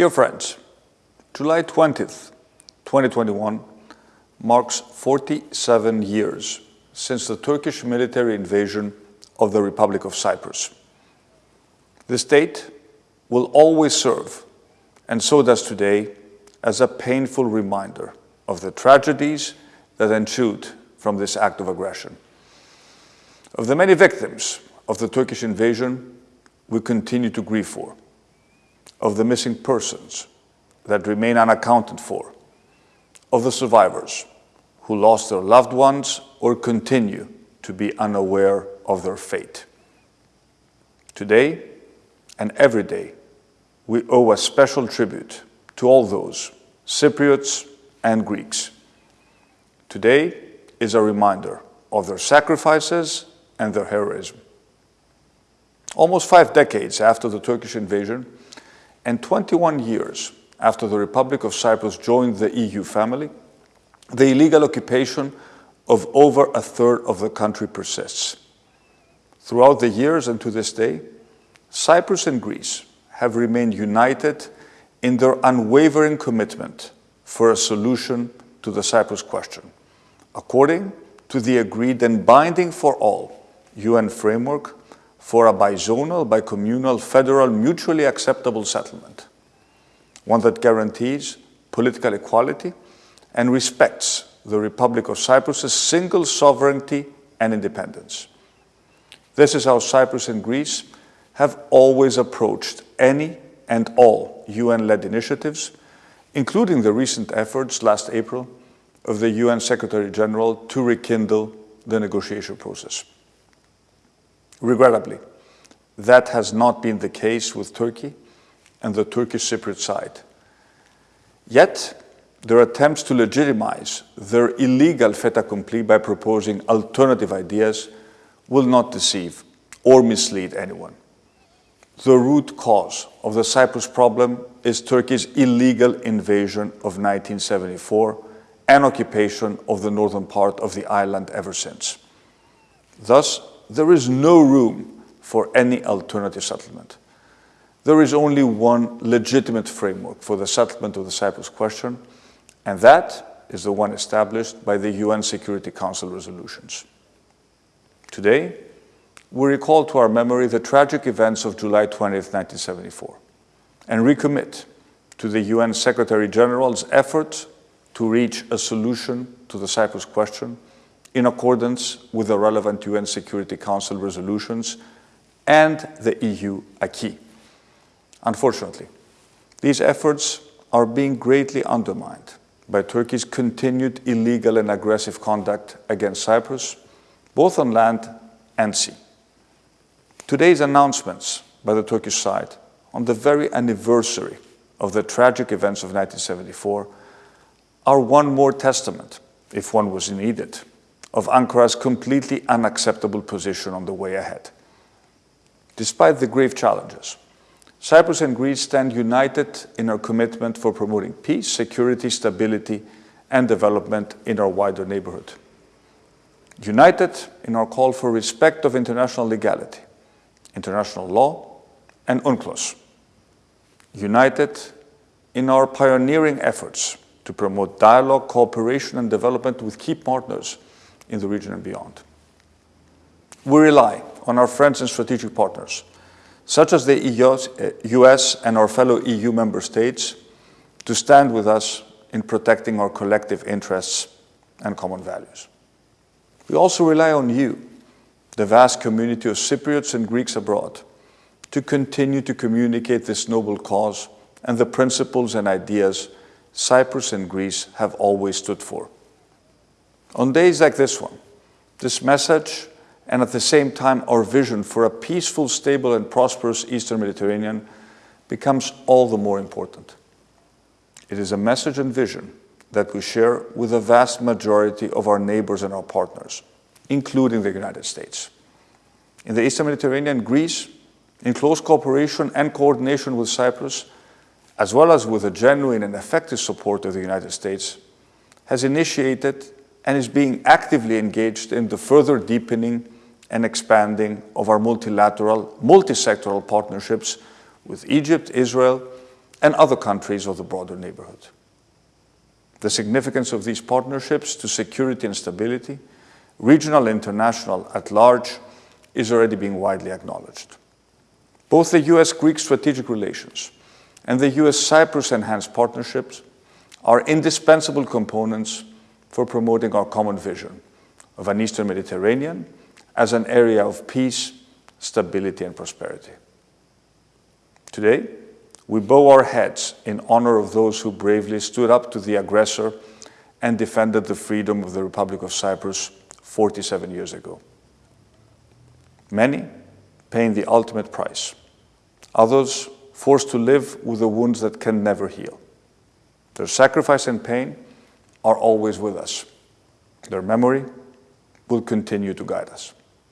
Dear friends, July 20th, 2021 marks 47 years since the Turkish military invasion of the Republic of Cyprus. This date will always serve, and so does today, as a painful reminder of the tragedies that ensued from this act of aggression. Of the many victims of the Turkish invasion, we continue to grieve for. Of the missing persons that remain unaccounted for. Of the survivors who lost their loved ones or continue to be unaware of their fate. Today and every day, we owe a special tribute to all those, Cypriots and Greeks. Today is a reminder of their sacrifices and their heroism. Almost five decades after the Turkish invasion and 21 years after the Republic of Cyprus joined the EU family, the illegal occupation of over a third of the country persists. Throughout the years and to this day, Cyprus and Greece have remained united in their unwavering commitment for a solution to the Cyprus question, according to the agreed and binding for all UN framework for a bizonal, bicommunal, federal, mutually acceptable settlement, one that guarantees political equality and respects the Republic of Cyprus's single sovereignty and independence. This is how Cyprus and Greece have always approached any and all UN-led initiatives, including the recent efforts last April of the UN Secretary-General to rekindle the negotiation process. Regrettably, that has not been the case with Turkey and the Turkish Cypriot side. Yet, their attempts to legitimize their illegal fait accompli by proposing alternative ideas will not deceive or mislead anyone. The root cause of the Cyprus problem is Turkey's illegal invasion of 1974 and occupation of the northern part of the island ever since. Thus, there is no room for any alternative settlement. There is only one legitimate framework for the settlement of the Cyprus question, and that is the one established by the UN Security Council resolutions. Today, we recall to our memory the tragic events of July 20, 1974, and recommit to the UN Secretary-General's efforts to reach a solution to the Cyprus question in accordance with the relevant UN Security Council resolutions and the EU acquis. Unfortunately, these efforts are being greatly undermined by Turkey's continued illegal and aggressive conduct against Cyprus, both on land and sea. Today's announcements by the Turkish side on the very anniversary of the tragic events of 1974 are one more testament, if one was needed, of Ankara's completely unacceptable position on the way ahead. Despite the grave challenges, Cyprus and Greece stand united in our commitment for promoting peace, security, stability, and development in our wider neighborhood. United in our call for respect of international legality, international law, and UNCLOS. United in our pioneering efforts to promote dialogue, cooperation, and development with key partners in the region and beyond. We rely on our friends and strategic partners such as the US uh, and our fellow EU member states, to stand with us in protecting our collective interests and common values. We also rely on you, the vast community of Cypriots and Greeks abroad, to continue to communicate this noble cause and the principles and ideas Cyprus and Greece have always stood for. On days like this one, this message and at the same time our vision for a peaceful, stable and prosperous Eastern Mediterranean becomes all the more important. It is a message and vision that we share with the vast majority of our neighbors and our partners, including the United States. In the Eastern Mediterranean, Greece, in close cooperation and coordination with Cyprus, as well as with the genuine and effective support of the United States, has initiated and is being actively engaged in the further deepening and expanding of our multilateral, multi-sectoral partnerships with Egypt, Israel, and other countries of the broader neighborhood. The significance of these partnerships to security and stability, regional and international at large, is already being widely acknowledged. Both the US-Greek strategic relations and the US-Cyprus enhanced partnerships are indispensable components for promoting our common vision of an Eastern Mediterranean as an area of peace, stability, and prosperity. Today, we bow our heads in honor of those who bravely stood up to the aggressor and defended the freedom of the Republic of Cyprus 47 years ago. Many paying the ultimate price, others forced to live with the wounds that can never heal. Their sacrifice and pain are always with us. Their memory will continue to guide us.